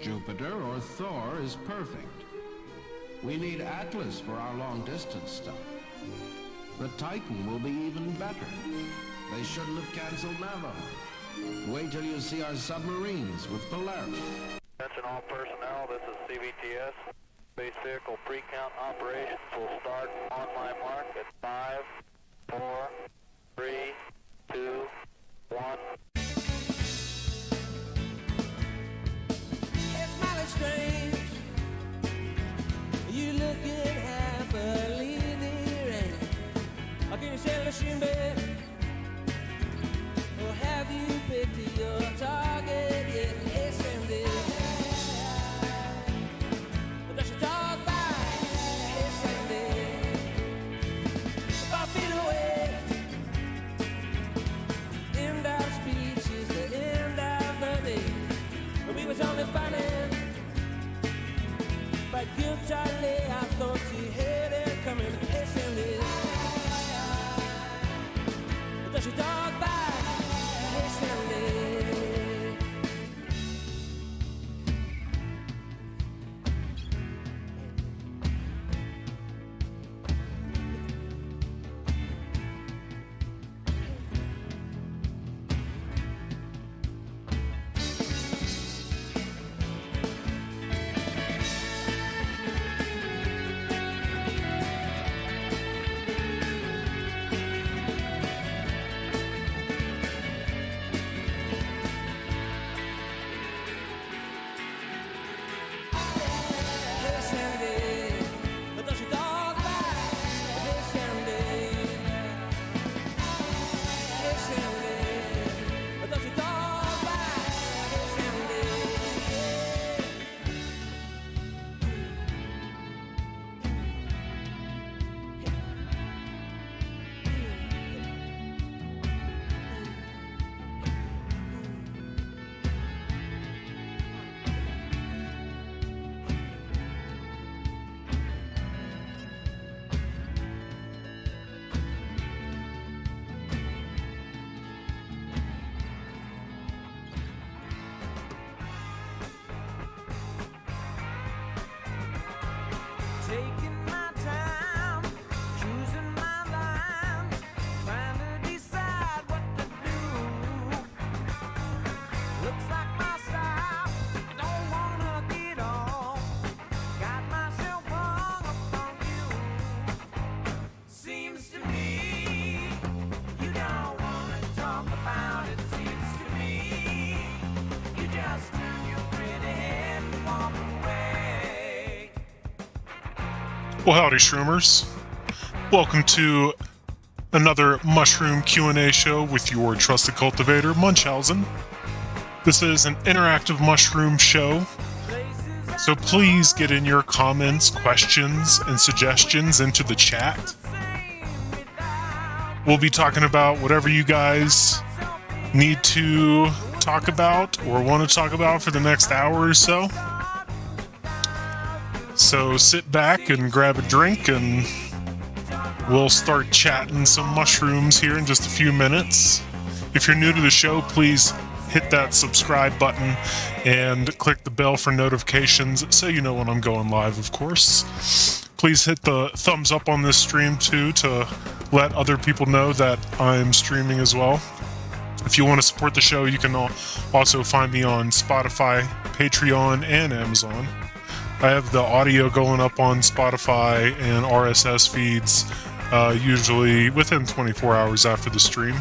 Jupiter or Thor is perfect. We need Atlas for our long-distance stuff. The Titan will be even better. They shouldn't have canceled Navajo. Wait till you see our submarines with Polaris. Attention all personnel, this is CVTS. Space vehicle pre-count operations will start on my mark at 5, 4, 3, 2, 1. Listen, babe? Or have you picked your target Well, howdy, Shroomers. Welcome to another Mushroom Q&A show with your trusted cultivator, Munchausen. This is an interactive mushroom show, so please get in your comments, questions, and suggestions into the chat. We'll be talking about whatever you guys need to talk about or want to talk about for the next hour or so. So sit back and grab a drink, and we'll start chatting some mushrooms here in just a few minutes. If you're new to the show, please hit that subscribe button and click the bell for notifications so you know when I'm going live, of course. Please hit the thumbs up on this stream too to let other people know that I'm streaming as well. If you want to support the show, you can also find me on Spotify, Patreon, and Amazon. I have the audio going up on Spotify and RSS feeds uh, usually within 24 hours after the stream.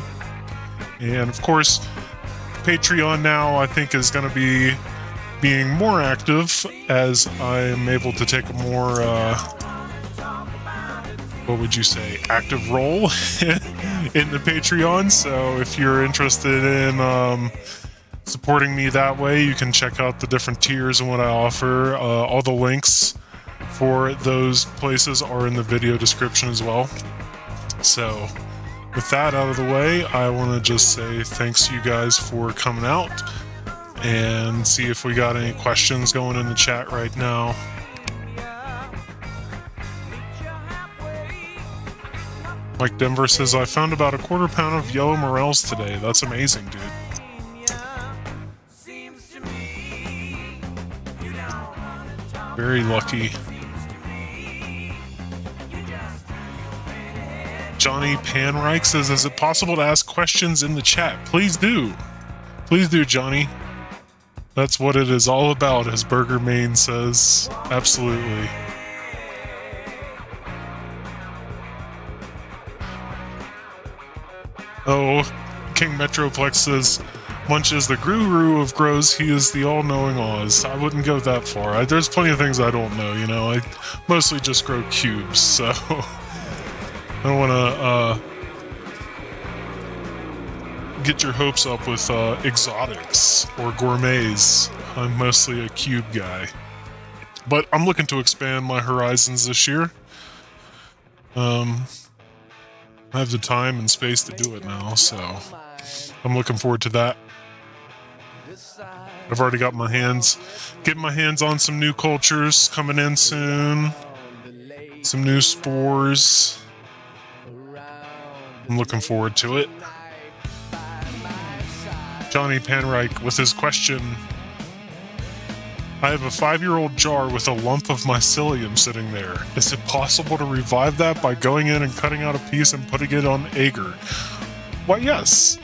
And of course, Patreon now I think is going to be being more active as I'm able to take a more, uh, what would you say, active role in the Patreon. So if you're interested in um, supporting me that way, you can check out the different tiers and what I offer. Uh, all the links for those places are in the video description as well. So, with that out of the way, I want to just say thanks to you guys for coming out and see if we got any questions going in the chat right now. Mike Denver says, I found about a quarter pound of yellow morels today. That's amazing, dude. Very lucky. Johnny Panreich says, Is it possible to ask questions in the chat? Please do. Please do, Johnny. That's what it is all about, as Burger Main says. Absolutely. Oh, King Metroplex says, Munch is the guru of grows, he is the all knowing Oz. I wouldn't go that far. I, there's plenty of things I don't know, you know. I mostly just grow cubes, so I don't want to uh, get your hopes up with uh, exotics or gourmets. I'm mostly a cube guy. But I'm looking to expand my horizons this year. Um, I have the time and space to do it now, so I'm looking forward to that. I've already got my hands, getting my hands on some new cultures coming in soon. Some new spores. I'm looking forward to it. Johnny Panreich with his question. I have a five year old jar with a lump of mycelium sitting there. Is it possible to revive that by going in and cutting out a piece and putting it on agar? Why, yes.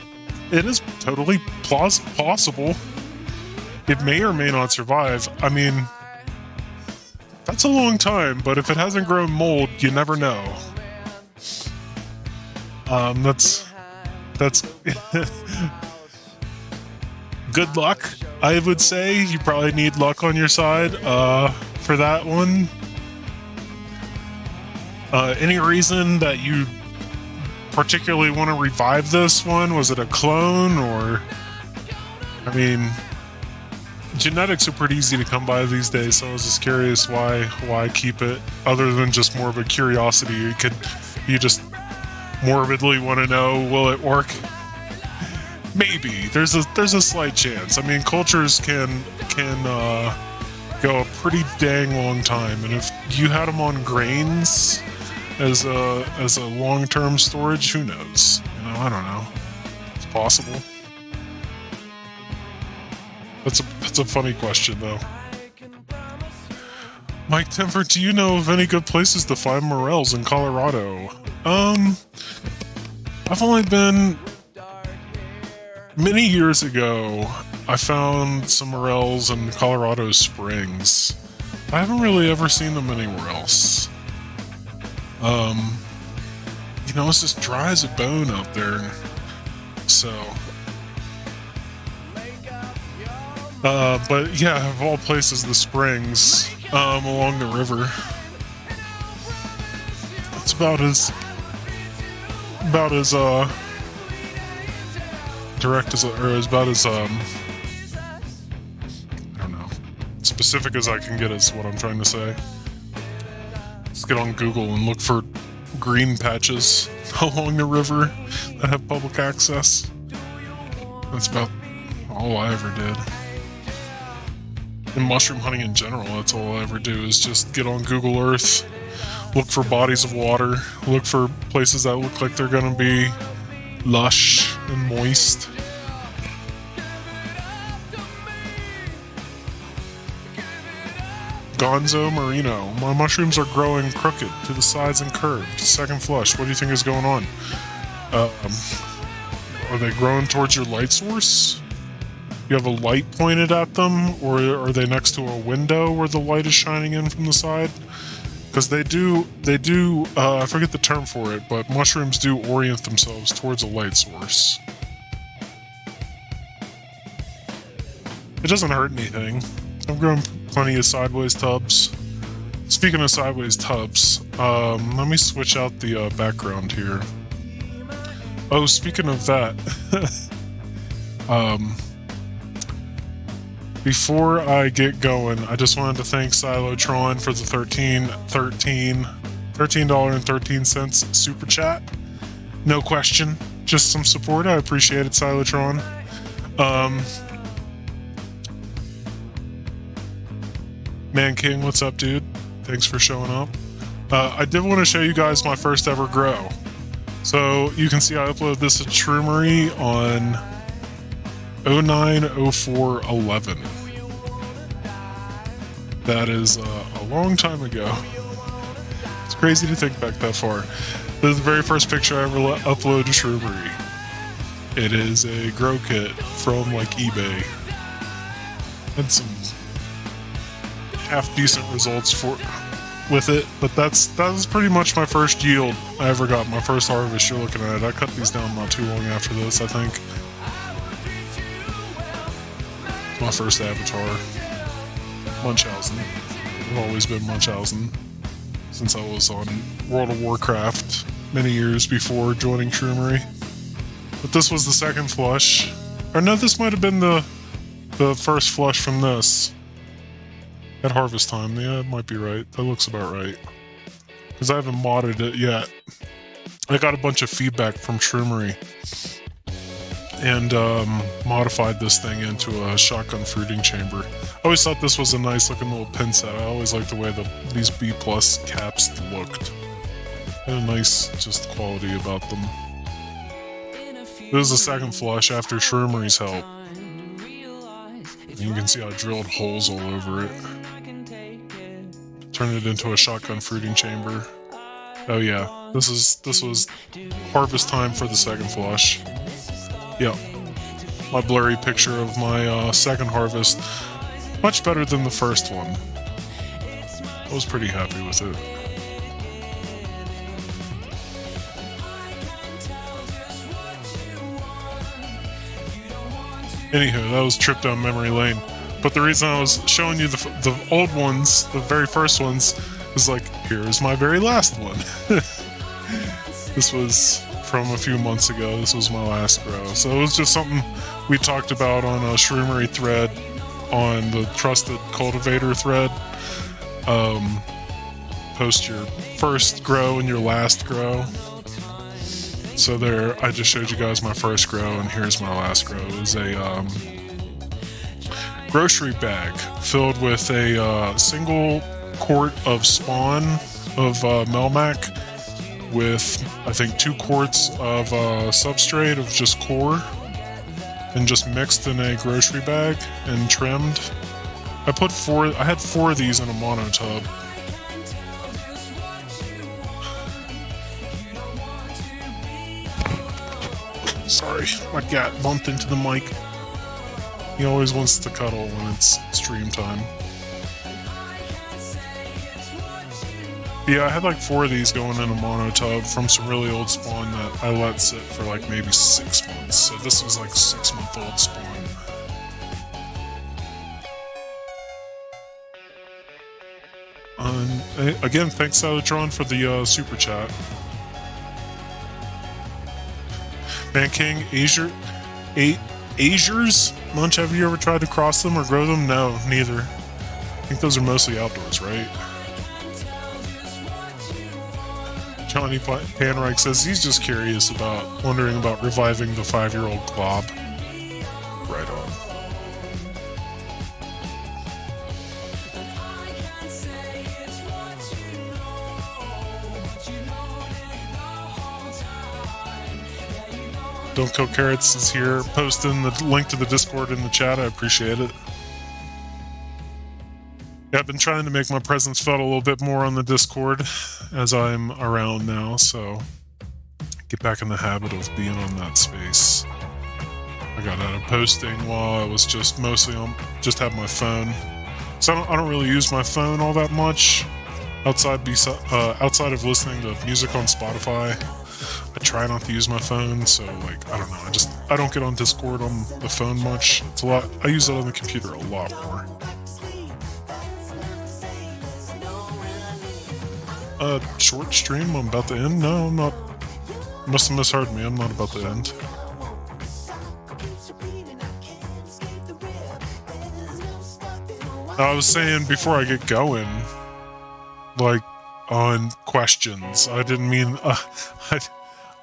It is totally plaus- possible. It may or may not survive. I mean, that's a long time, but if it hasn't grown mold, you never know. Um, that's that's good luck. I would say you probably need luck on your side uh, for that one. Uh, any reason that you particularly want to revive this one? Was it a clone or? I mean, genetics are pretty easy to come by these days, so I was just curious why why keep it other than just more of a curiosity. You could you just morbidly want to know will it work? Maybe there's a there's a slight chance. I mean, cultures can can uh, go a pretty dang long time, and if you had them on grains as a as a long term storage, who knows? You know, I don't know. It's possible. That's a that's a funny question though. Mike Temper, do you know of any good places to find morels in Colorado? Um, I've only been many years ago. I found some morels in Colorado Springs. I haven't really ever seen them anywhere else. Um, you know, it's just dry as a bone out there. So, uh, but yeah, of all places, the springs um, along the river. It's about as about as uh direct as or as about as um I don't know specific as I can get is what I'm trying to say. Let's get on Google and look for green patches along the river that have public access. That's about all I ever did. In mushroom hunting in general, that's all I ever do is just get on Google Earth, look for bodies of water, look for places that look like they're gonna be lush and moist. Gonzo Marino. My mushrooms are growing crooked to the sides and curved. Second flush. What do you think is going on? Um, are they growing towards your light source? You have a light pointed at them, or are they next to a window where the light is shining in from the side? Because they do, they do. Uh, I forget the term for it, but mushrooms do orient themselves towards a light source. It doesn't hurt anything. I've grown plenty of sideways tubs. Speaking of sideways tubs, um, let me switch out the uh, background here. Oh, speaking of that, um, before I get going, I just wanted to thank Silotron for the 13, 13, $13.13 super chat. No question, just some support. I appreciate it, Silotron. Um, Man King, what's up, dude? Thanks for showing up. Uh, I did want to show you guys my first ever grow. So you can see I uploaded this at Shroomery on 090411. That is uh, a long time ago. It's crazy to think back that far. This is the very first picture I ever uploaded to Shroomery. It is a grow kit from like eBay. Had some half decent results for with it, but that's that was pretty much my first yield I ever got. My first harvest you're looking at. It. I cut these down not too long after this, I think. My first avatar. Munchausen. I've always been Munchausen since I was on World of Warcraft many years before joining Shroomery. But this was the second flush. Or no, this might have been the the first flush from this. At harvest time, yeah, it might be right. That looks about right. Because I haven't modded it yet. I got a bunch of feedback from Shroomery and um, modified this thing into a shotgun fruiting chamber. I always thought this was a nice looking little pin set. I always liked the way the these B plus caps looked. Had a nice just quality about them. This is the second flush after Shroomery's help. And you can see I drilled holes all over it. Turned it into a shotgun fruiting chamber. Oh yeah, this is this was harvest time for the second flush. Yep. My blurry picture of my uh, second harvest. Much better than the first one. I was pretty happy with it. Anywho, that was trip down memory lane. But the reason I was showing you the, the old ones, the very first ones, was like, here is my very last one. this was from a few months ago. This was my last grow. So it was just something we talked about on a Shroomery thread on the Trusted Cultivator thread. Um, post your first grow and your last grow. So there, I just showed you guys my first grow, and here's my last grow. It was a um, grocery bag filled with a uh, single quart of spawn of uh, Melmac with I think two quarts of uh, substrate of just coir and just mixed in a grocery bag and trimmed. I put four. I had four of these in a mono tub. Sorry, my cat bumped into the mic. He always wants to cuddle when it's stream time. Yeah, I had like four of these going in a mono tub from some really old spawn that I let sit for like maybe six months. So this was like six month old spawn. Um, again, thanks Salatron for the uh, super chat. Man King, Azure, eight Azures? Munch, have you ever tried to cross them or grow them? No, neither. I think those are mostly outdoors, right? Johnny Panreich says he's just curious about, wondering about reviving the five-year-old glob. Right on. Don't Kill Carrots is here posting the link to the Discord in the chat. I appreciate it. Yeah, I've been trying to make my presence felt a little bit more on the Discord as I'm around now, so get back in the habit of being on that space. I got out of posting while I was just mostly on, just have my phone. So I don't, I don't really use my phone all that much outside uh, outside of listening to music on Spotify. I try not to use my phone, so like I don't know. I just I don't get on Discord on the phone much. It's a lot. I use it on the computer a lot more. Uh, short stream. I'm about to end. No, I'm not. Must have misheard me. I'm not about to end. I was saying before I get going, like on questions. I didn't mean. Uh,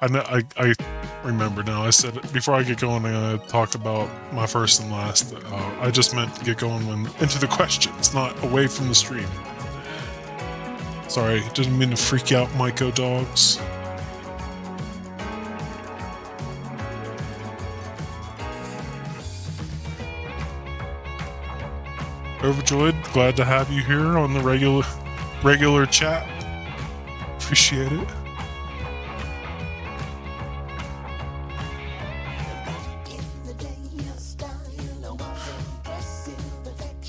I, I, I, remember now. I said before I get going, I'm gonna talk about my first and last. Uh, I just meant to get going when into the questions, not away from the stream. Sorry, didn't mean to freak out Myco dogs. Overjoyed, glad to have you here on the regular regular chat. Appreciate it.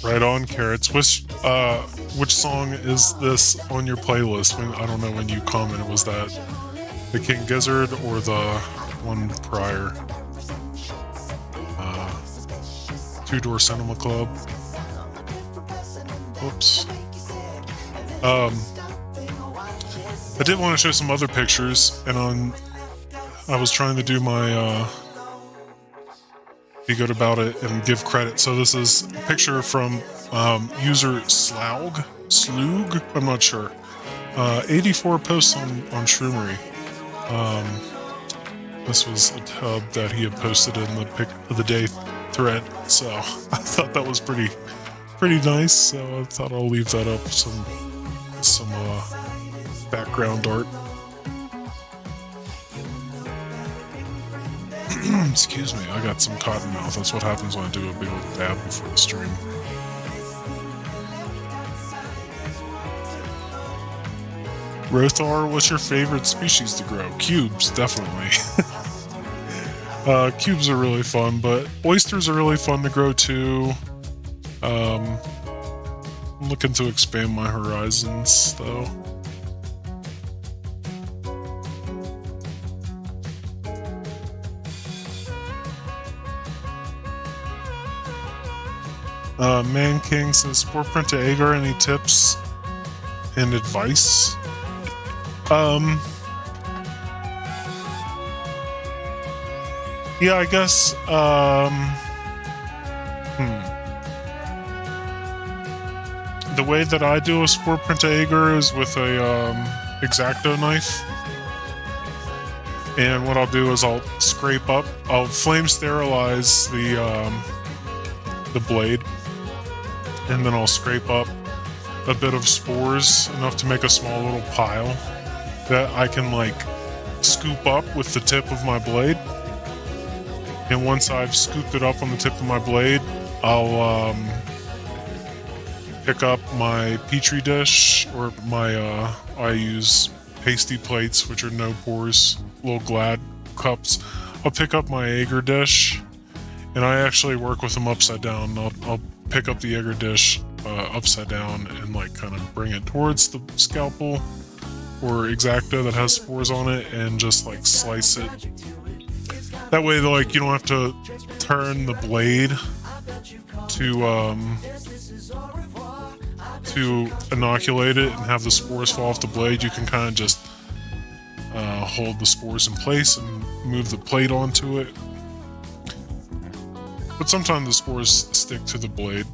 Right on, carrots. Which uh, which song is this on your playlist? When I don't know when you commented, was that the King Gizzard or the one prior? Uh, Two Door Cinema Club. Oops. Um, I did want to show some other pictures, and on I was trying to do my uh, be good about it and give credit. So this is a picture from um, user Slaug, Slug, I'm not sure. Uh, 84 posts on on Shroomery. Um, this was a tub that he had posted in the pick of the day thread, so I thought that was pretty pretty nice. So I thought I'll leave that up some some uh, background art. Excuse me, I got some cotton mouth. That's what happens when I do a big old dab before the stream. Rothar, what's your favorite species to grow? Cubes, definitely. uh, cubes are really fun, but oysters are really fun to grow too. Um, I'm looking to expand my horizons, though. Uh, Man King says, Spore Print to Agar, any tips and advice? Um, yeah, I guess, um, hmm. The way that I do a Spore Print to Agar is with a, um, Exacto knife. And what I'll do is I'll scrape up, I'll flame sterilize the, um, the blade and then I'll scrape up a bit of spores enough to make a small little pile that I can like scoop up with the tip of my blade. And once I've scooped it up on the tip of my blade, I'll um, pick up my petri dish or my uh, I use pasty plates, which are no pores, little glad cups. I'll pick up my Agar dish, and I actually work with them upside down. I'll, I'll pick up the Agar dish uh, upside down and like kind of bring it towards the scalpel or exacto that has spores on it and just like slice it. That way, like you don't have to turn the blade to um, to inoculate it and have the spores fall off the blade. You can kind of just uh, hold the spores in place and move the plate onto it. But sometimes the spores stick to the blade.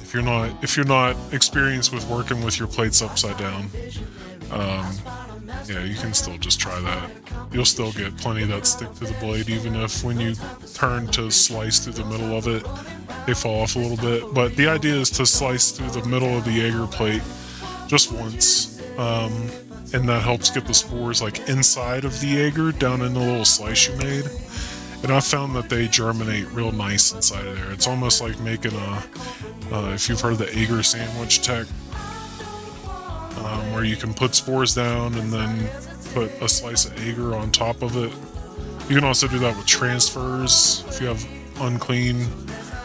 If you're not if you're not experienced with working with your plates upside down, um, yeah, you can still just try that. You'll still get plenty that stick to the blade, even if when you turn to slice through the middle of it, they fall off a little bit. But the idea is to slice through the middle of the Agar plate just once. Um, and that helps get the spores like inside of the Agar down in the little slice you made. And I found that they germinate real nice inside of there. It's almost like making a, uh, if you've heard the Agar sandwich tech, um, where you can put spores down and then put a slice of agar on top of it. You can also do that with transfers. If you have unclean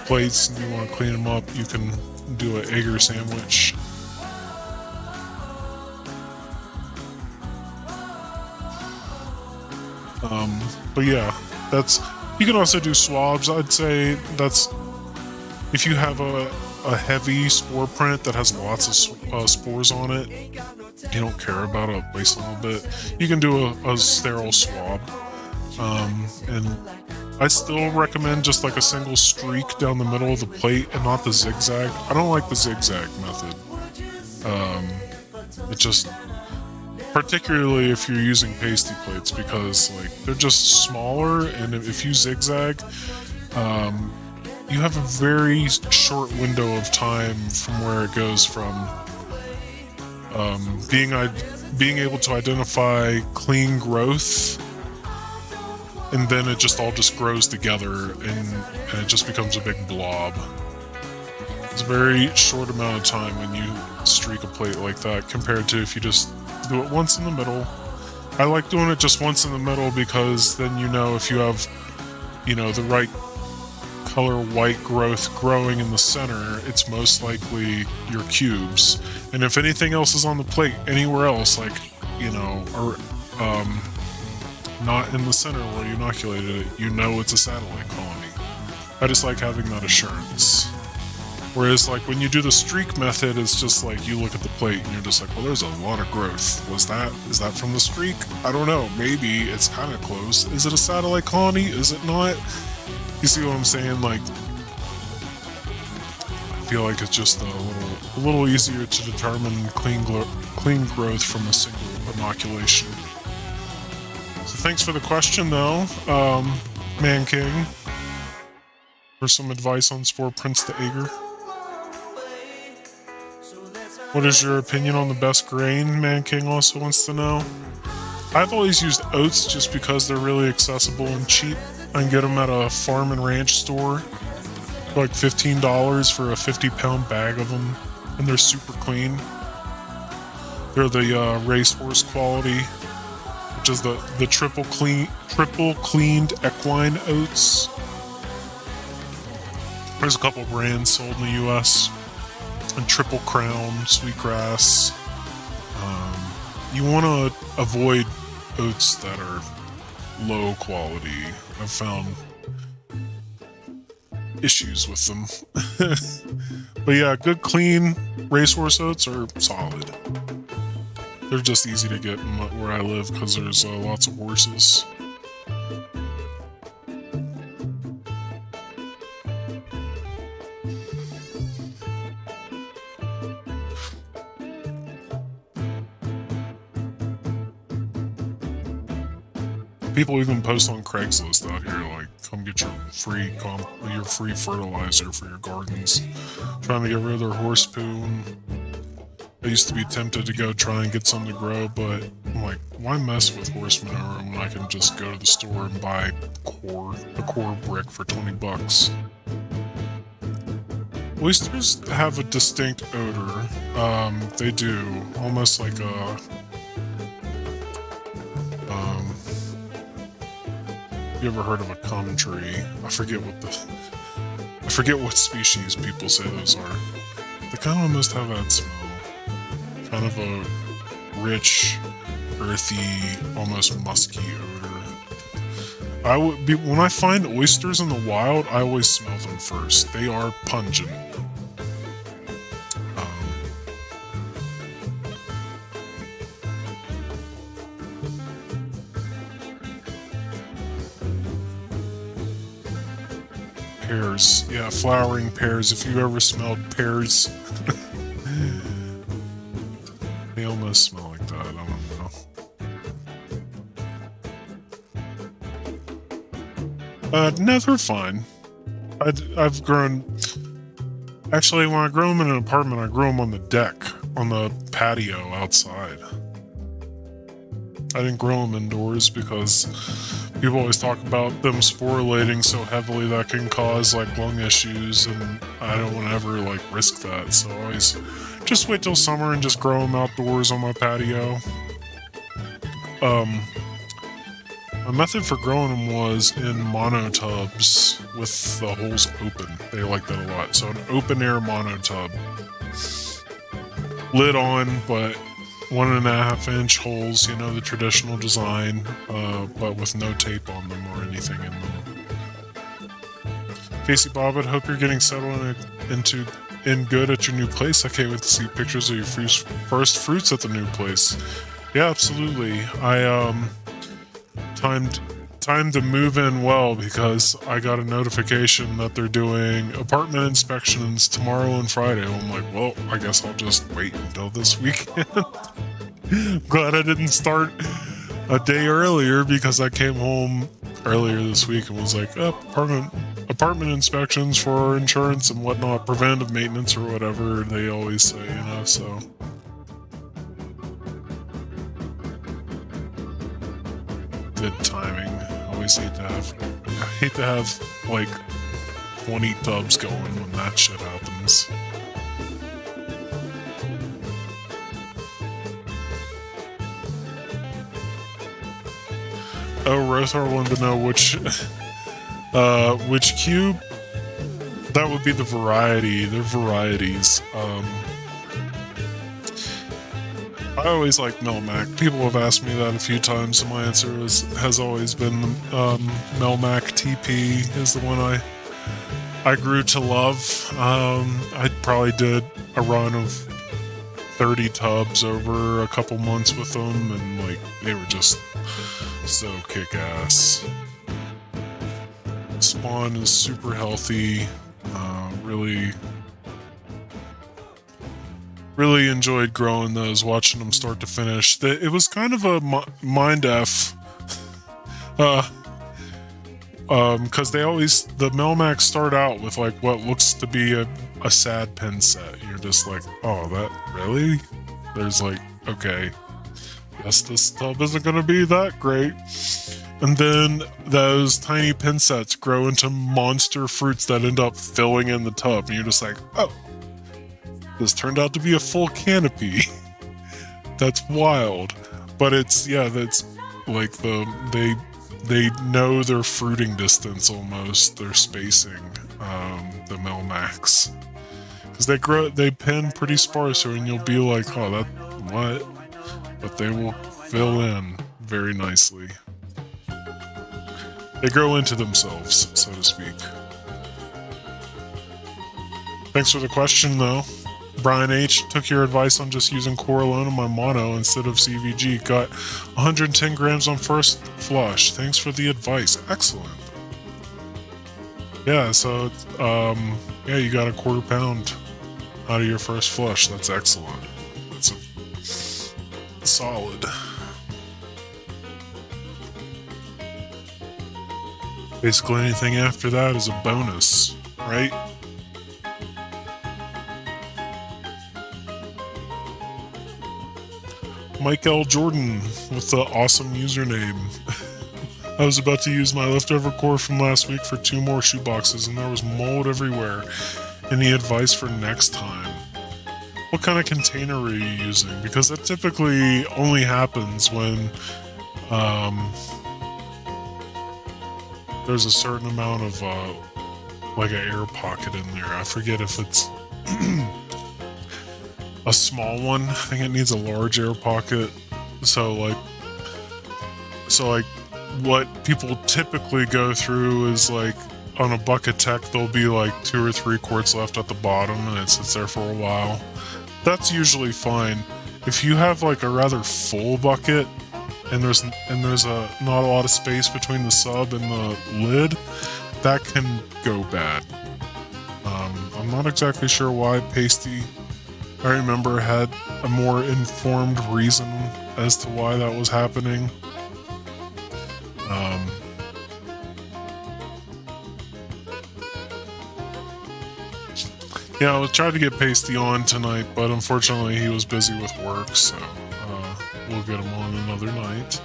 plates and you want to clean them up, you can do an agar sandwich. Um, but yeah, that's you can also do swabs. I'd say that's if you have a a heavy spore print that has lots of uh, spores on it, you don't care about it, waste a little bit, you can do a, a sterile swab. Um, and I still recommend just like a single streak down the middle of the plate and not the zigzag. I don't like the zigzag method. Um, it just, particularly if you're using pasty plates, because like they're just smaller, and if you zigzag, um, you have a very short window of time from where it goes from um, being being able to identify clean growth, and then it just all just grows together, and, and it just becomes a big blob. It's a very short amount of time when you streak a plate like that compared to if you just do it once in the middle. I like doing it just once in the middle because then you know if you have, you know, the right color white growth growing in the center, it's most likely your cubes. And if anything else is on the plate anywhere else, like, you know, or um, not in the center where you inoculated it, you know it's a satellite colony. I just like having that assurance. Whereas, like, when you do the streak method, it's just like you look at the plate and you're just like, well, there's a lot of growth. Was that, is that from the streak? I don't know. Maybe it's kind of close. Is it a satellite colony? Is it not? You see what I'm saying? Like, I feel like it's just a little, a little easier to determine clean, clean growth from a single inoculation. So thanks for the question, though, um, Man King, for some advice on Spore Prints the Agar. What is your opinion on the best grain? Man King also wants to know. I've always used oats just because they're really accessible and cheap. I can get them at a farm and ranch store like $15 for a 50 pound bag of them, and they're super clean. They're the uh, racehorse quality, which is the, the triple clean triple cleaned equine oats. There's a couple brands sold in the US and Triple Crown, Sweetgrass. Um, you want to avoid oats that are low quality. I've found issues with them. but yeah, good clean racehorse oats are solid. They're just easy to get where I live because there's uh, lots of horses. People even post on Craigslist out here, like, come get your free comp- your free fertilizer for your gardens. Trying to get rid of their horse poo. I used to be tempted to go try and get some to grow, but I'm like, why mess with horse manure when I can just go to the store and buy coir, a coir brick for 20 bucks? Oysters have a distinct odor. Um, they do, almost like a you ever heard of a common tree? I forget what the I forget what species people say those are. They kind of have that smell. Kind of a rich, earthy, almost musky odor. I would be when I find oysters in the wild, I always smell them first. They are pungent. Yeah, flowering pears. If you ever smelled pears, they almost smell like that. I don't know. Uh, no, they're fine. i I've grown. Actually, when I grow them in an apartment, I grow them on the deck, on the patio outside. I didn't grow them indoors because people always talk about them sporulating so heavily that can cause like lung issues, and I don't want to ever like risk that. So I always just wait till summer and just grow them outdoors on my patio. Um, my method for growing them was in mono tubs with the holes open. They like that a lot. So an open air mono tub, lid on, but one and a half inch holes. You know the traditional design, uh, but with no tape on them or anything in them. Casey Bobbitt, hope you're getting settled in, into in good at your new place. I can't wait to see pictures of your first, first fruits at the new place. Yeah, absolutely. I um timed timed to move in well because I got a notification that they're doing apartment inspections tomorrow and Friday. I'm like, well, I guess I'll just wait until this weekend. Glad I didn't start a day earlier because I came home earlier this week and was like, oh, apartment apartment inspections for insurance and whatnot, preventive maintenance or whatever they always say, you know. So good timing always hate to have I hate to have like 20 tubs going when that shit happens. Oh, Rothar wanted to know which, uh, which cube. That would be the variety. They're varieties. Um, I always like Melmac. People have asked me that a few times, and my answer is, has always been um, Melmac TP is the one I I grew to love. Um, I probably did a run of 30 tubs over a couple months with them, and like they were just so kick ass. Spawn is super healthy. Uh, really really enjoyed growing those, watching them start to finish. It was kind of a mi- mind f, uh, um, because they always the Melmac start out with like what looks to be a, a sad pin set. You're just like, oh, that really? There's like, okay, guess this tub isn't gonna be that great. And then those tiny pin sets grow into monster fruits that end up filling in the tub, and you're just like, oh, this turned out to be a full canopy. That's wild. But it's yeah, that's like the they they know their fruiting distance almost, their spacing, um, the Melmacs. Because they grow they pin pretty sparser and you'll be like, oh that what? But they will fill in very nicely. They grow into themselves, so to speak. Thanks for the question though. Brian H. took your advice on just using coir alone in my mono instead of CVG. Got 110 grams on first flush. Thanks for the advice. Excellent. Yeah, so um, yeah, you got a quarter pound out of your first flush. That's excellent. That's a, solid. Basically, anything after that is a bonus, right? Mike L. Jordan with the awesome username. I was about to use my leftover coir from last week for two more shoe boxes, and there was mold everywhere. Any advice for next time? What kind of container are you using? Because that typically only happens when um, there's a certain amount of uh, like an air pocket in there. I forget if it's a small one. I think it needs a large air pocket. So like, so like, what people typically go through is like on a bucket tech, there'll be like two or three quarts left at the bottom, and it sits there for a while. That's usually fine. If you have like a rather full bucket, and there's and there's a not a lot of space between the sub and the lid, that can go bad. Um, I'm not exactly sure why Pasty I remember had a more informed reason as to why that was happening. Um, yeah, I was trying to get Pasty on tonight, but unfortunately he was busy with work, so uh, we'll get him on another night.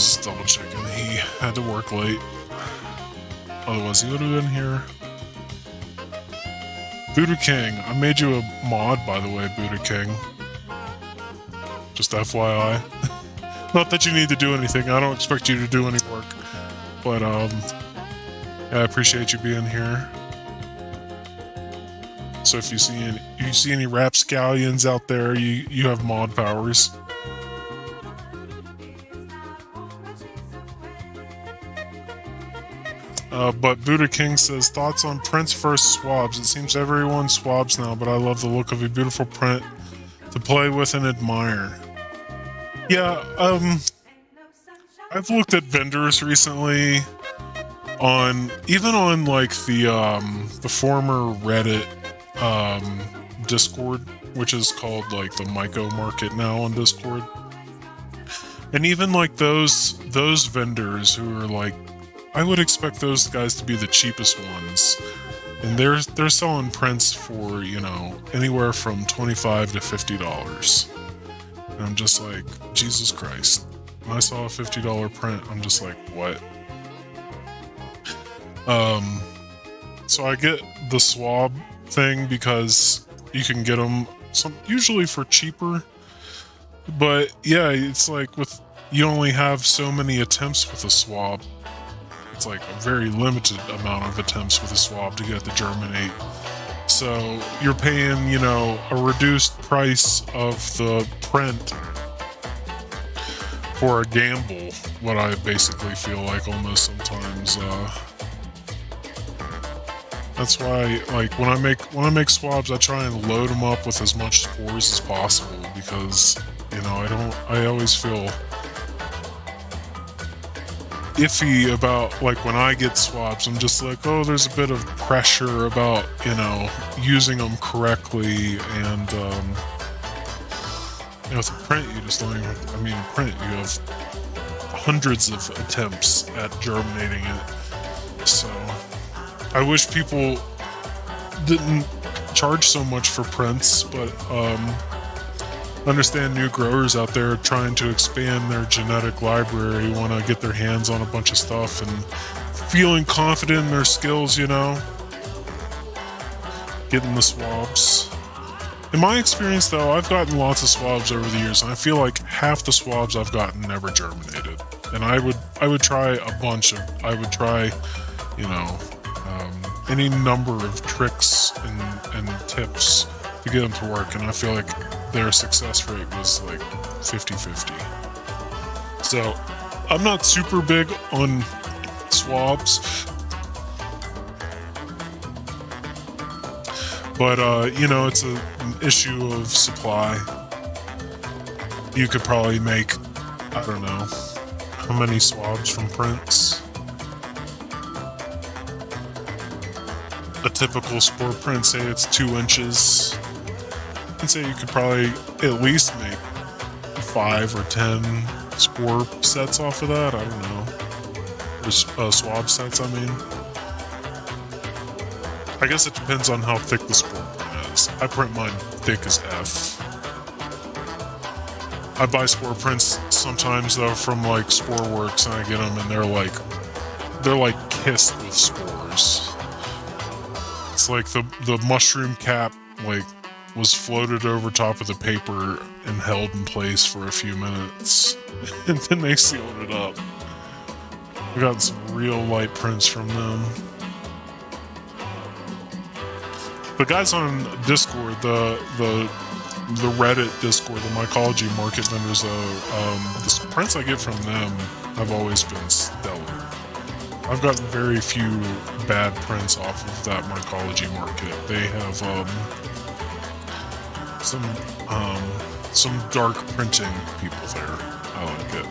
Was double checking. He had to work late. Otherwise, he would have been here. Buddha King. I made you a mod, by the way, Buddha King. Just FYI. Not that you need to do anything. I don't expect you to do any work. But, um, I appreciate you being here. So if you see any, if you see any rapscallions out there, you, you have mod powers. Uh, but Buddha King says thoughts on prints first swabs. It seems everyone swabs now, but I love the look of a beautiful print to play with and admire. Yeah, um, I've looked at vendors recently on even on like the um the former Reddit um Discord, which is called like the Myco Market now on Discord. And even like those those vendors who are like I would expect those guys to be the cheapest ones. And they're they're selling prints for, you know, anywhere from twenty five to fifty dollars. And I'm just like, Jesus Christ. When I saw a fifty dollar print, I'm just like, what? Um, so I get the swab thing because you can get them some usually for cheaper. But yeah, it's like with you only have so many attempts with a swab. It's like a very limited amount of attempts with a swab to get the germinate. So you're paying, you know, a reduced price of the print for a gamble. What I basically feel like almost sometimes. Uh, that's why, like when I make when I make swabs, I try and load them up with as much spores as possible because you know I don't. I always feel iffy about like when I get swabs. I'm just like, oh, there's a bit of pressure about you know using them correctly, and um, you know, with a print, you just don't even. I mean, print, you have hundreds of attempts at germinating it, so. I wish people didn't charge so much for prints, but um, understand new growers out there trying to expand their genetic library want to get their hands on a bunch of stuff and feeling confident in their skills, you know, getting the swabs. In my experience, though, I've gotten lots of swabs over the years, and I feel like half the swabs I've gotten never germinated. And I would, I would try a bunch of, I would try, you know, um, any number of tricks and, and tips to get them to work, and I feel like their success rate was like 50 50. So I'm not super big on swabs. But, uh, you know, it's a, an issue of supply. You could probably make, I don't know, how many swabs from prints? a typical spore print, say it's two inches, I'd say you could probably at least make five or ten spore sets off of that. I don't know. Or, uh, swab sets, I mean. I guess it depends on how thick the spore print is. I print mine thick as F. I buy spore prints sometimes though from like Spore Works and I get them and they're like they're like kissed with spores. It's like the the mushroom cap like was floated over top of the paper and held in place for a few minutes, and then they sealed it up. I got some real light prints from them. The guys on Discord, the the the Reddit Discord, the mycology market vendors, though, um, the prints I get from them have always been stellar. I've gotten very few bad prints off of that mycology market. They have um, some um, some dark printing people there. I like it.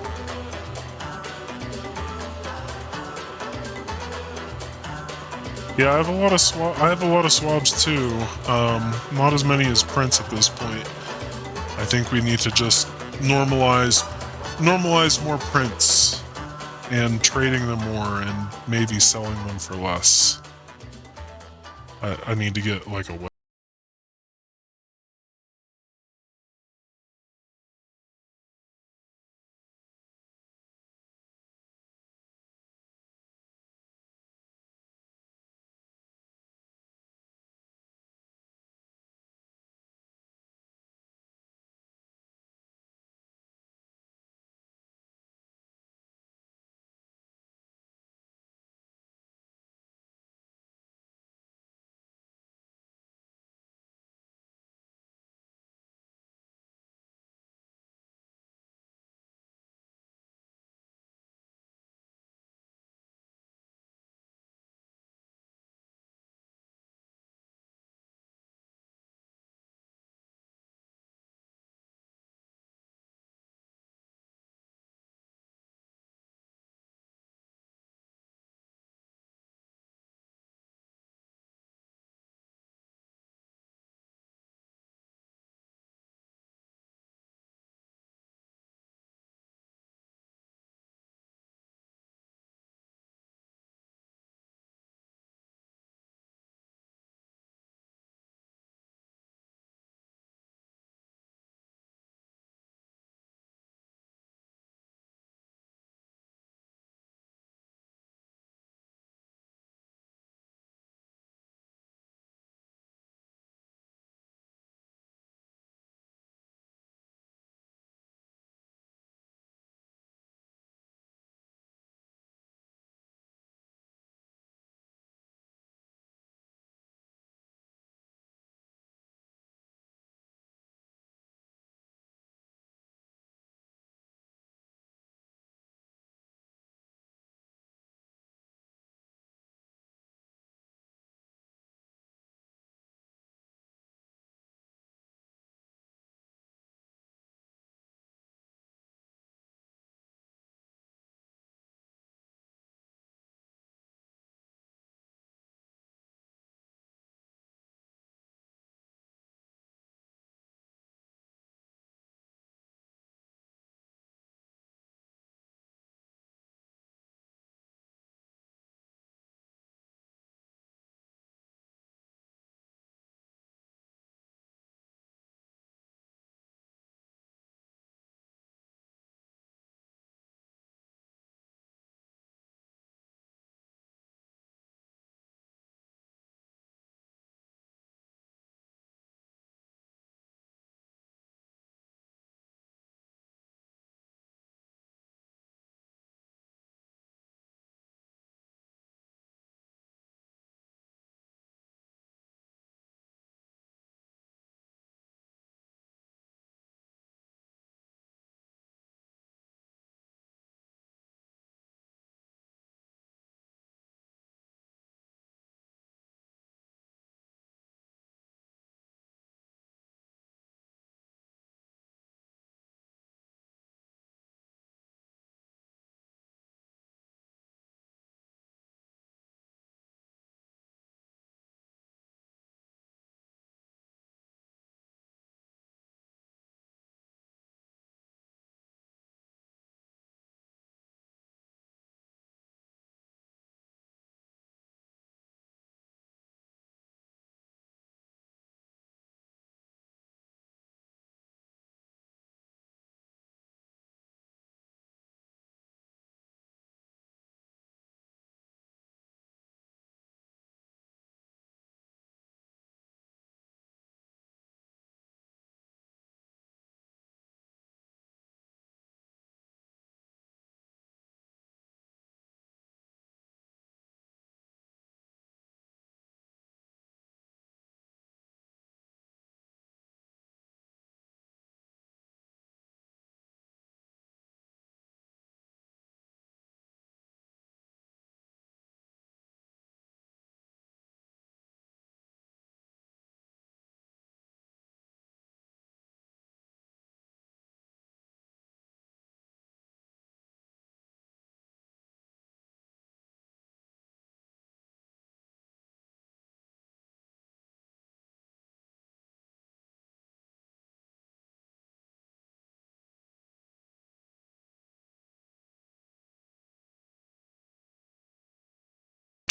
Yeah, I have a lot of swab. I have a lot of swabs too. Um, not as many as prints at this point. I think we need to just normalize normalize more prints and trading them more and maybe selling them for less. I, I need to get like a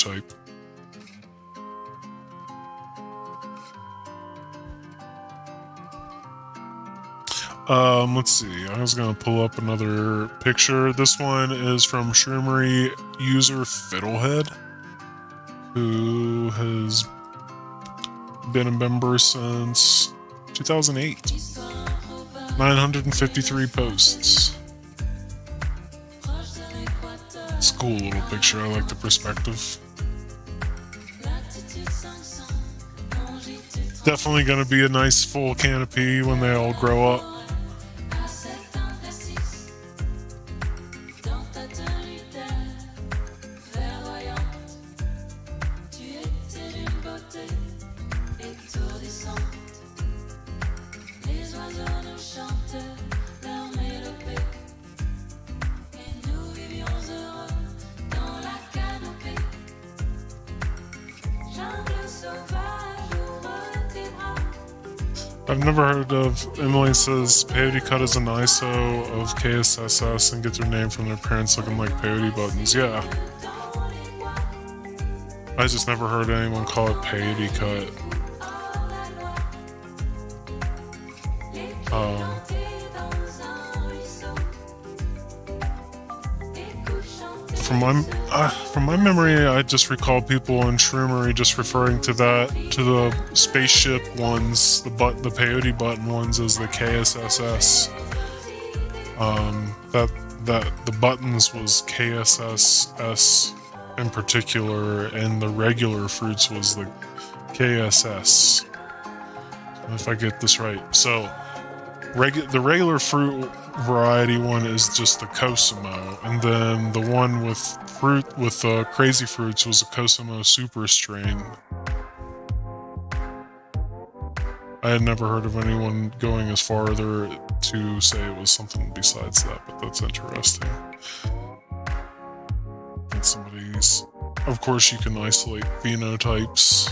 phenotype. Um, let's see. I was gonna pull up another picture. This one is from Shroomery user Fiddlehead, who has been a member since 2008. 953 posts. It's a cool little picture. I like the perspective. Definitely gonna be a nice full canopy when they all grow up. Of Emily says peyote cut is an ISO of KSSS and get their name from their parents looking like peyote buttons. Yeah. I just never heard anyone call it peyote cut. My uh, from my memory, I just recall people in Shroomery just referring to that to the spaceship ones, the but the peyote button ones as the KSSS. Um, that that the buttons was KSSS in particular, and the regular fruits was the KSS. If I get this right, so regu- the regular fruit variety one is just the Koh Samui, and then the one with fruit with uh, crazy fruits was a Koh Samui Super strain. I had never heard of anyone going as farther to say it was something besides that, but that's interesting. And somebody's, of course, you can isolate phenotypes.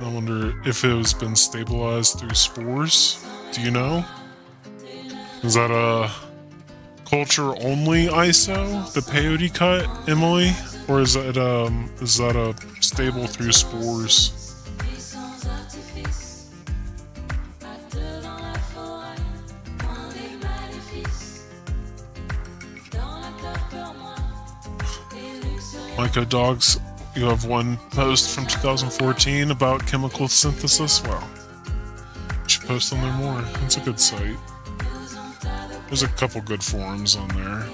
I wonder if it has been stabilized through spores. Do you know? Is that a culture only ISO, the peyote cut, Emily? Or is that um is that a stable through spores? Myco Dogs, you have one post from 2014 about chemical synthesis. Well, post on there more. It's a good site. There's a couple good forums on there.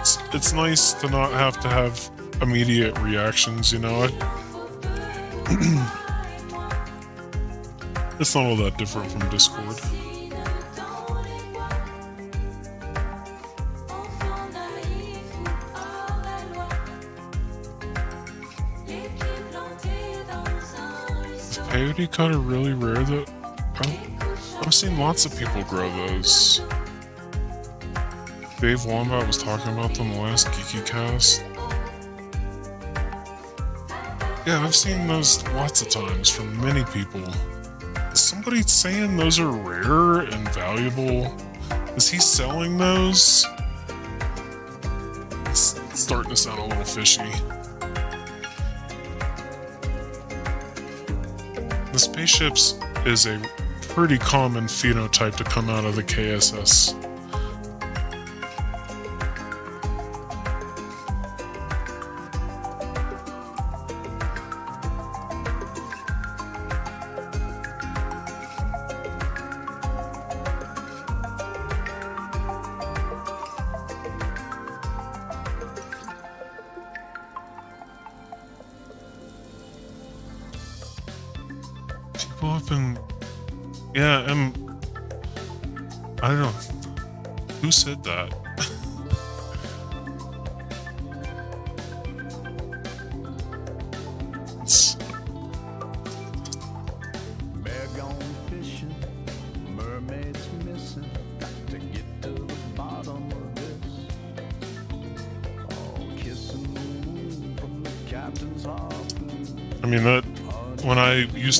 It's, it's nice to not have to have immediate reactions, you know? it's not all that different from Discord. Peyote cutter really rare though? I've, I've seen lots of people grow those. Dave Wombat was talking about them last Geeky Cast. Yeah, I've seen those lots of times from many people. Is somebody saying those are rare and valuable? Is he selling those? It's starting to sound a little fishy. The spaceships is a pretty common phenotype to come out of the KSS.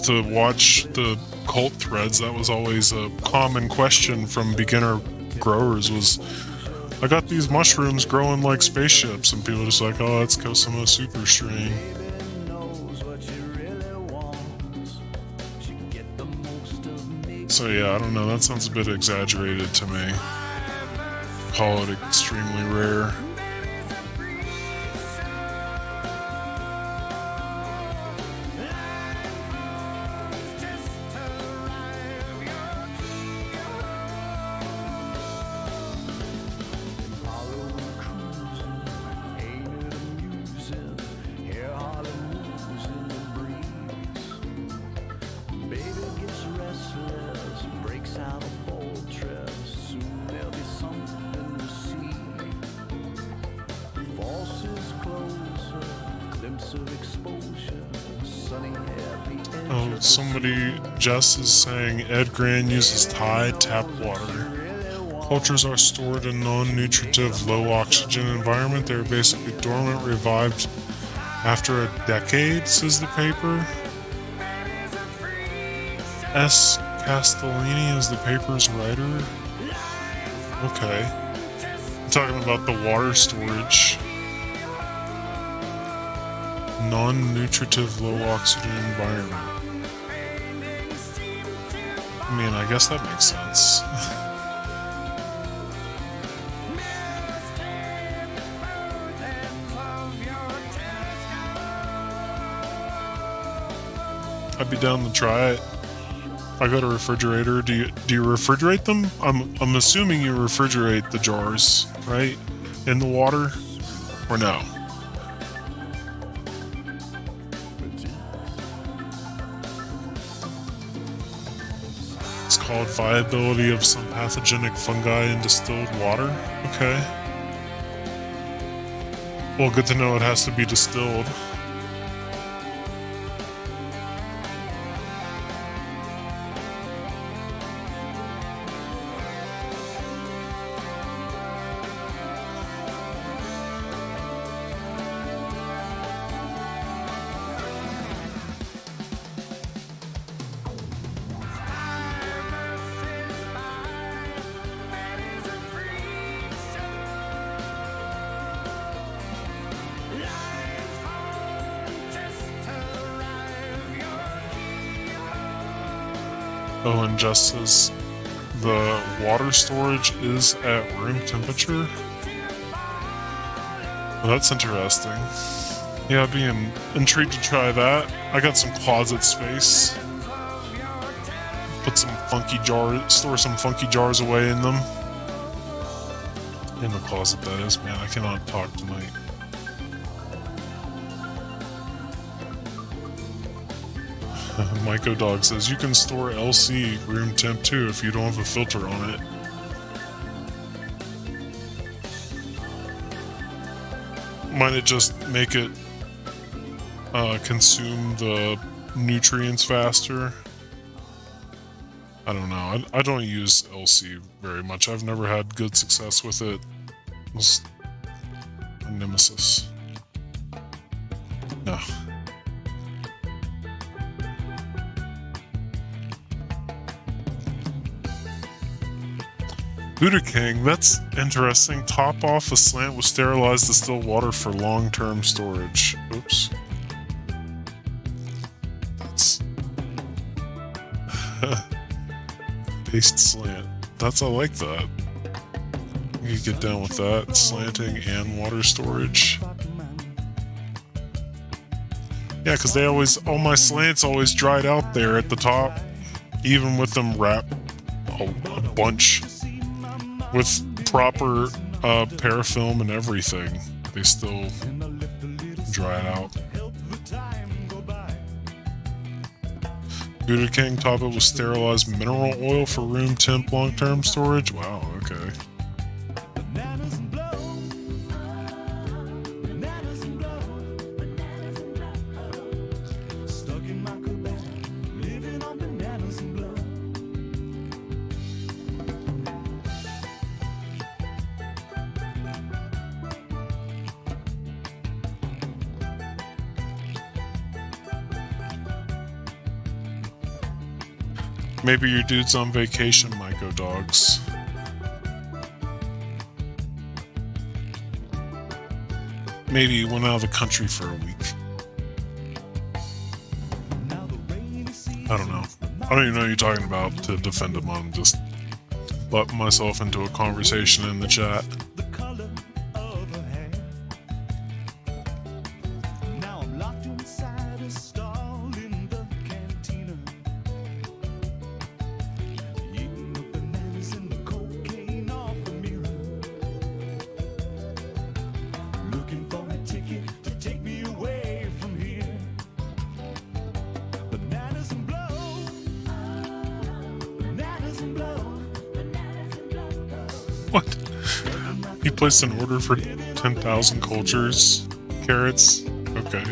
To watch the cult threads, that was always a common question from beginner growers was, I got these mushrooms growing like spaceships, and people are just like, oh, that's Koh Samui super strain. So yeah, I don't know. That sounds a bit exaggerated to me. Call it extremely somebody, Jess is saying Ed Gran uses Thai tap water. Cultures are stored in non-nutritive, low-oxygen environment. They're basically dormant, revived after a decade, says the paper. S. Castellani is the paper's writer. Okay. I'm talking about the water storage. Non-nutritive, low-oxygen environment. I mean, I guess that makes sense. I'd be down to try it. I got a refrigerator. Do you do you refrigerate them? I'm I'm assuming you refrigerate the jars, right? In the water, or no? Called viability of some pathogenic fungi in distilled water. Okay. Well, good to know it has to be distilled. And just as the water storage is at room temperature. Well, that's interesting. Yeah, I'd be in, intrigued to try that. I got some closet space. Put some funky jars, store some funky jars away in them. In the closet, that is. Man, I cannot talk tonight. Myco Dog says you can store LC room temp too if you don't have a filter on it. Might it just make it uh, consume the nutrients faster? I don't know. I, I don't use LC very much. I've never had good success with it. It's a nemesis. No. Buddha King, that's interesting. Top off a slant with sterilized distilled water for long term storage. Oops. That's. Paste slant. That's, I like that. You get down with that. Slanting and water storage. Yeah, because they always. All my slants always dried out there at the top. Even with them wrapped a, a bunch with proper uh, parafilm and everything, they still dry it out. Buddha King top it with sterilized mineral oil for room temp long term storage. Wow, okay. Maybe your dude's on vacation, Myco Dogs. Maybe he went out of the country for a week. I don't know. I don't even know you're talking about to defend him on. Just butting myself into a conversation in the chat. For 10,000 cultures? Carrots? Okay.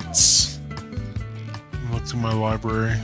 Prints. Look through my library.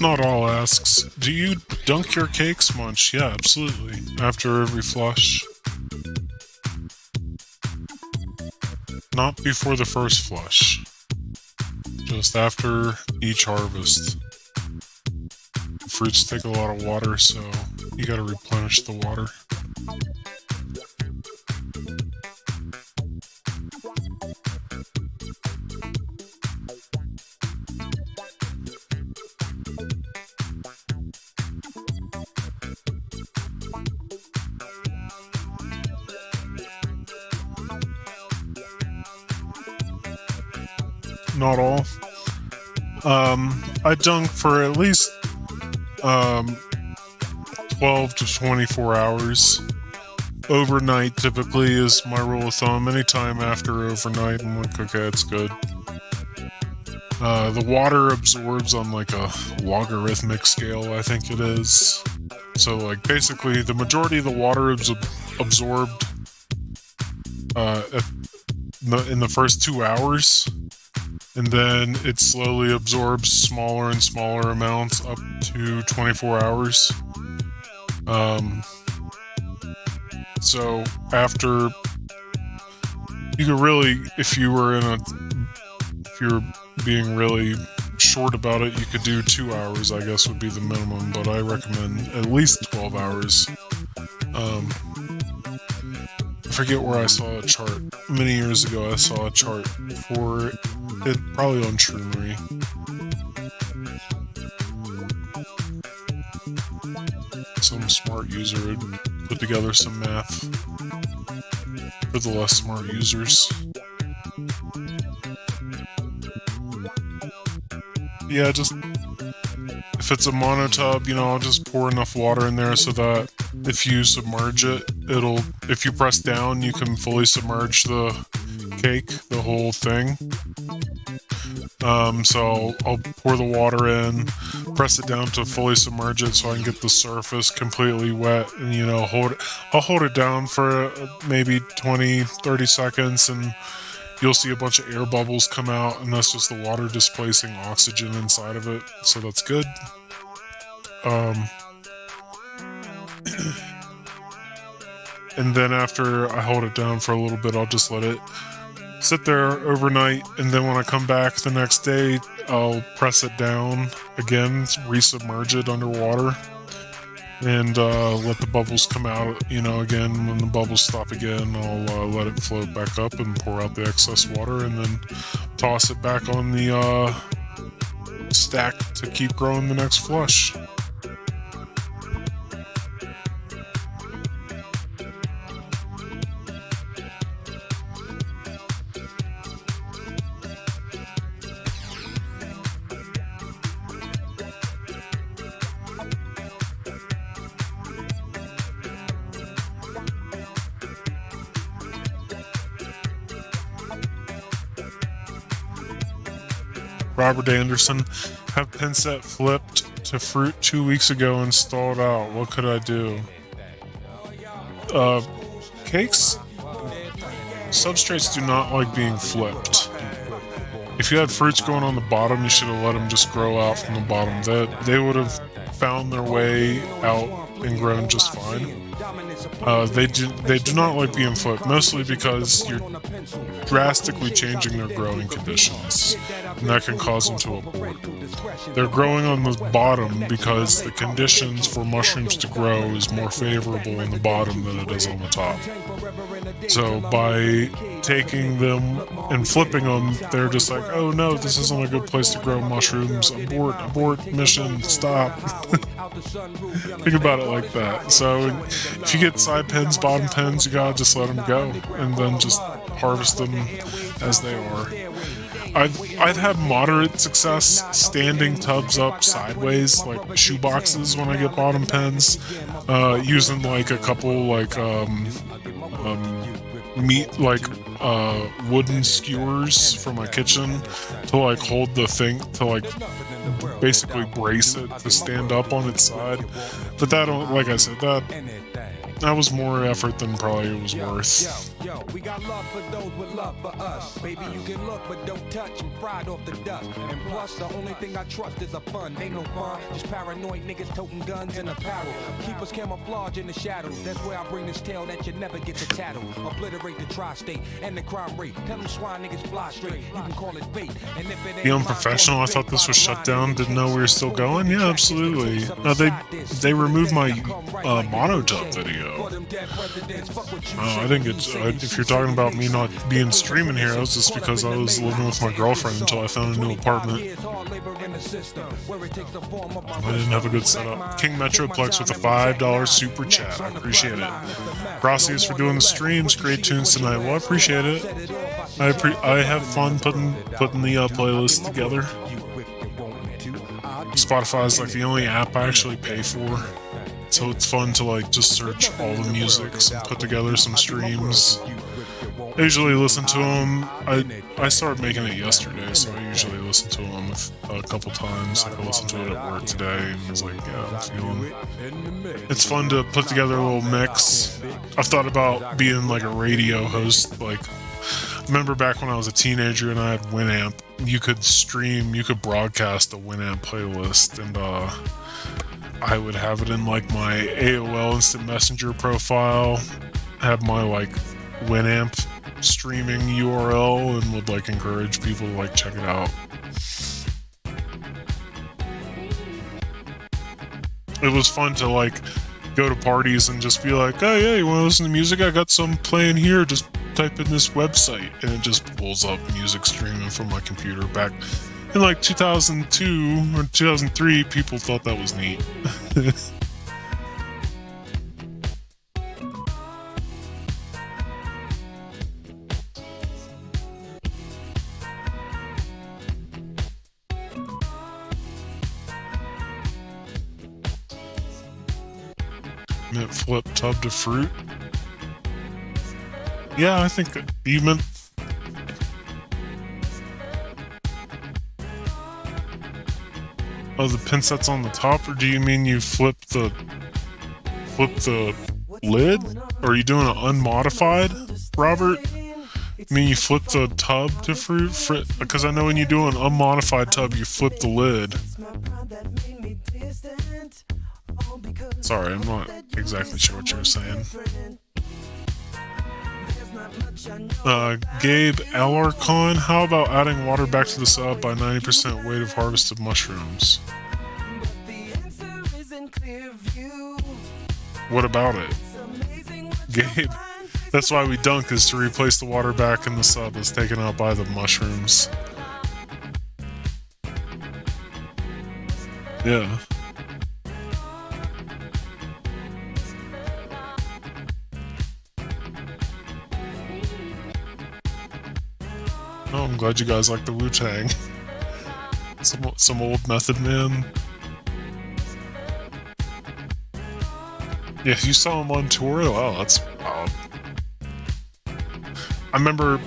Not all asks, do you dunk your cakes munch? Yeah, absolutely. After every flush. Not before the first flush. Just after each harvest. Fruits take a lot of water, so you gotta replenish the water. I dunk for at least um, 12 to 24 hours. Overnight typically is my rule of thumb. Anytime after overnight, I'm okay, it's good. Uh, the water absorbs on like a logarithmic scale, I think it is. So, like, basically, the majority of the water is ab- absorbed uh, the, in the first two hours, and then it slowly absorbs smaller and smaller amounts up to 24 hours. Um, so after you could really, if you were in a, if you're being really short about it, you could do two hours. I guess would be the minimum, but I recommend at least 12 hours. Um, forget where I saw a chart. Many years ago, I saw a chart for it, probably on Shroomery. Some smart user had put together some math for the less smart users. Yeah, just if it's a monotub, you know, I'll just pour enough water in there so that if you submerge it, it'll if you press down, you can fully submerge the cake, the whole thing. Um, so I'll, pour the water in, press it down to fully submerge it so I can get the surface completely wet and you know hold it. I'll hold it down for uh, maybe 20 30 seconds and you'll see a bunch of air bubbles come out and that's just the water displacing oxygen inside of it. So that's good. Um and then after I hold it down for a little bit I'll just let it sit there overnight and then when I come back the next day I'll press it down again resubmerge it underwater and uh, let the bubbles come out. You know, again when the bubbles stop again, I'll uh, let it float back up and pour out the excess water, and then toss it back on the uh, stack to keep growing the next flush. Robert Anderson, have Pinset flipped to fruit two weeks ago and stalled out. What could I do? Uh, cakes? Substrates do not like being flipped. If you had fruits going on the bottom, you should have let them just grow out from the bottom. They, they would have found their way out and grown just fine. Uh, they do they do not like being flipped, mostly because you're drastically changing their growing conditions, and that can cause them to abort. They're growing on the bottom because the conditions for mushrooms to grow is more favorable in the bottom than it is on the top. So by taking them and flipping them, they're just like, oh no, this isn't a good place to grow mushrooms. Abort, abort, mission, stop. Think about it like that. So if you get side pins, bottom pins, you gotta just let them go and then just harvest them as they are. I've I've had moderate success standing tubs up sideways, like shoe boxes, when I get bottom pins, uh, using like a couple like um, um, meat like uh, wooden skewers from my kitchen to like hold the thing to like basically brace it to stand up on its side. But that, like I said, that that was more effort than probably it was worth. Yo, yo, we got love for those with love for us. Baby, you can look, but don't touch. Fried off the dust. And plus, the only thing I trust is a fun. Ain't no fun, just paranoid niggas toting guns and apparel. Keep us camouflage in the shadows. That's where I bring this tale that you never get to tattle. Obliterate the tri-state and the crime rate. Tell them swine niggas fly straight. You can call it bait. And if it ain't unprofessional. I thought this was shut down. Didn't know we were still going. Yeah, absolutely. They they removed my uh, monotub video. Oh, I think it's uh, if you're talking about me not being streaming here, was just because I was living with my girlfriend until I found a new apartment. I didn't have a good setup. King Metroplex with a five dollar super chat. I appreciate it. Gracias for doing the streams. Great tunes tonight. Well, I appreciate it. I I have fun putting putting the uh, playlist together. Spotify is like the only app I actually pay for. So it's fun to like just search all the musics and put together some streams. I usually listen to them. I I started making it yesterday, so I usually listen to them a couple times. Like I listened to it at work today and was like, yeah, I'm feeling. It's fun to put together a little mix. I've thought about being like a radio host. Like, remember back when I was a teenager and I had Winamp. You could stream, you could broadcast a Winamp playlist, and uh, I would have it in like my AOL Instant Messenger profile, have my like Winamp streaming URL, and would like encourage people to like check it out. It was fun to like go to parties and just be like, oh yeah, you want to listen to music? I got some playing here. Just type in this website, and it just pulls up music streaming from my computer back. In like 2002 or 2003, people thought that was neat. Mint flip tub to fruit. Yeah, I think you meant. Oh, the pin set's on the top, or do you mean you flip the flip the lid? Or are you doing an unmodified, Robert? I mean, you flip the tub to fruit? Fr- because I know when you do an unmodified tub, you flip the lid. Sorry, I'm not exactly sure what you're saying. Uh, Gabe Alarcon, how about adding water back to the sub by 90% weight of harvested mushrooms? What about it? Gabe. That's why we dunk is to replace the water back in the sub that's taken out by the mushrooms. Yeah. Oh, I'm glad you guys like the Wu Tang. Some some old Method Man. Yeah, you saw him on tour. Oh, that's. Uh, I remember.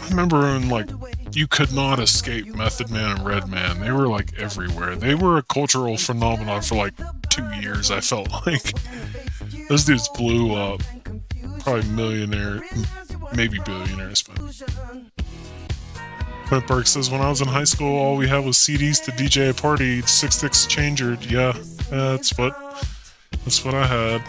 I remember when like you could not escape Method Man and Redman. They were like everywhere. They were a cultural phenomenon for like two years. I felt like those dudes blew up. Probably millionaire, maybe billionaires, but. Clint Burke says, when I was in high school, all we had was CDs to DJ a party, six six Changer. Yeah, that's what that's what I had.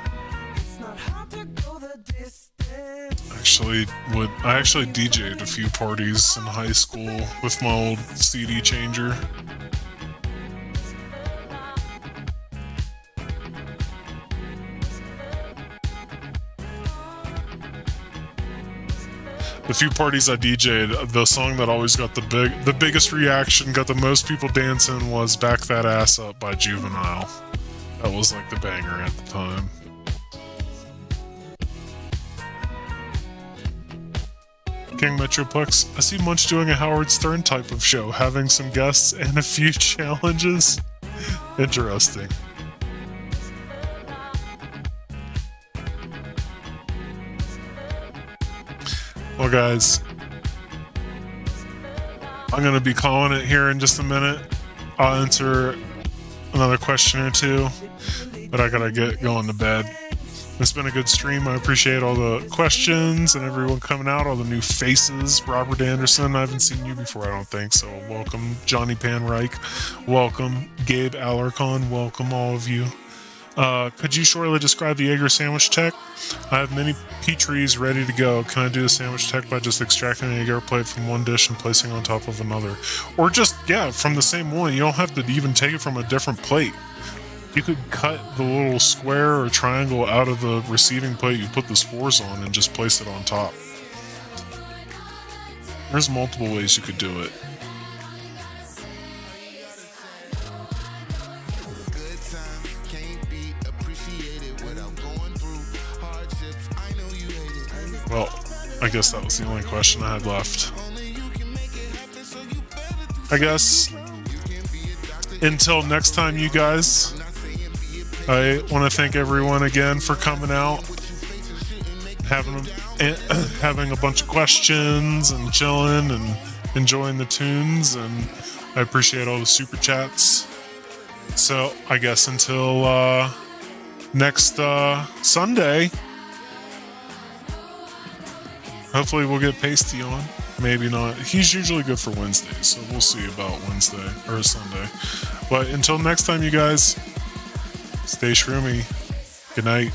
Actually, would I actually DJ'd a few parties in high school with my old CD changer. The few parties I DJ'd, the song that always got the big, the biggest reaction, got the most people dancing, was "Back That Ass Up" by Juvenile. That was like the banger at the time. King Metroplex, I see Munch doing a Howard Stern type of show, having some guests and a few challenges. Interesting. Well, guys, I'm going to be calling it here in just a minute. I'll answer another question or two, but I got to get going to bed. It's been a good stream. I appreciate all the questions and everyone coming out, all the new faces. Robert Anderson, I haven't seen you before, I don't think, so welcome. Johnny Panreich, welcome. Gabe Alarcon, welcome all of you. Uh, could you shortly describe the agar sandwich tech? I have many Petries ready to go. Can I do the sandwich tech by just extracting a agar plate from one dish and placing on top of another? Or just, yeah, from the same one. You don't have to even take it from a different plate. You could cut the little square or triangle out of the receiving plate you put the spores on and just place it on top. There's multiple ways you could do it. Well, I guess that was the only question I had left. I guess until next time, you guys, I want to thank everyone again for coming out, having a, having a bunch of questions and chilling and enjoying the tunes, and I appreciate all the super chats. So I guess until uh, next uh, Sunday. Hopefully, we'll get Pasty on. Maybe not. He's usually good for Wednesdays, so we'll see about Wednesday or Sunday. But until next time, you guys, stay shroomy. Good night.